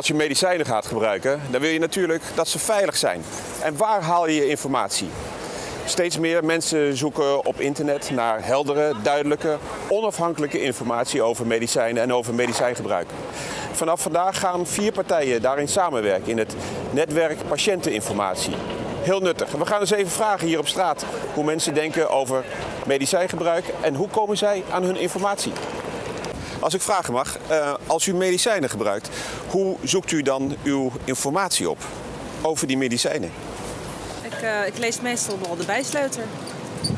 Als je medicijnen gaat gebruiken, dan wil je natuurlijk dat ze veilig zijn. En waar haal je je informatie? Steeds meer mensen zoeken op internet naar heldere, duidelijke, onafhankelijke informatie over medicijnen en over medicijngebruik. Vanaf vandaag gaan vier partijen daarin samenwerken in het netwerk patiënteninformatie. Heel nuttig. We gaan eens even vragen hier op straat hoe mensen denken over medicijngebruik en hoe komen zij aan hun informatie. Als ik vragen mag, eh, als u medicijnen gebruikt, hoe zoekt u dan uw informatie op over die medicijnen? Ik, uh, ik lees meestal wel de bijsluiter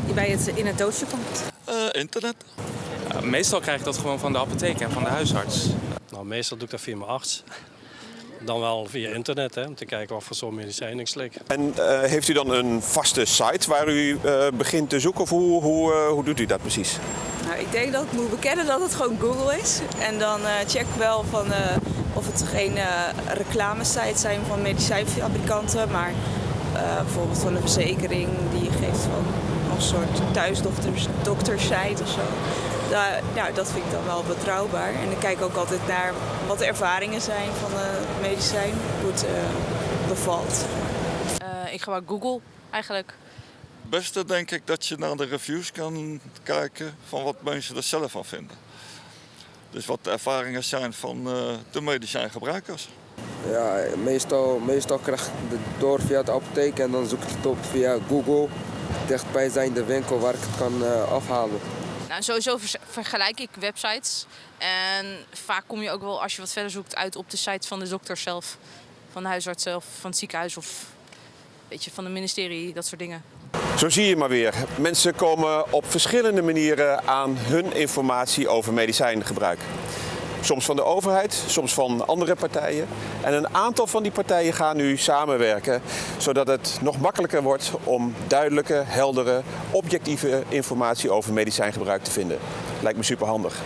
die bij het, in het doosje komt. Uh, internet. Meestal krijg ik dat gewoon van de apotheek en van de huisarts. Nou, meestal doe ik dat via mijn arts. Dan wel via internet, hè, om te kijken wat voor zo'n medicijn ik slik. En uh, heeft u dan een vaste site waar u begint te zoeken of hoe, hoe, hoe doet u dat precies? Nou, ik denk dat ik moet bekennen dat het gewoon Google is. En dan check ik wel van, of het geen reclamesites zijn van medicijnfabrikanten, maar uh, bijvoorbeeld van een verzekering die geeft van een soort thuisdoktersite of zo. Daar, nou, dat vind ik dan wel betrouwbaar. En ik kijk ook altijd naar wat de ervaringen zijn van het medicijn, hoe het uh, bevalt. Uh, ik gebruik Google eigenlijk. Het beste denk ik dat je naar de reviews kan kijken van wat mensen er zelf van vinden. Dus wat de ervaringen zijn van de medicijngebruikers. Ja, meestal, meestal krijg ik het door via de apotheek en dan zoek ik het op via Google. Dichtbijzijnde winkel waar ik het kan uh, afhalen. Nou, sowieso vergelijk ik websites. En vaak kom je ook wel, als je wat verder zoekt, uit op de site van de dokter zelf. Van de huisarts zelf, van het ziekenhuis of weet je, van het ministerie, dat soort dingen. Zo zie je maar weer. Mensen komen op verschillende manieren aan hun informatie over medicijngebruik. Soms van de overheid, soms van andere partijen. En een aantal van die partijen gaan nu samenwerken, zodat het nog makkelijker wordt om duidelijke, heldere, objectieve informatie over medicijngebruik te vinden. Lijkt me superhandig.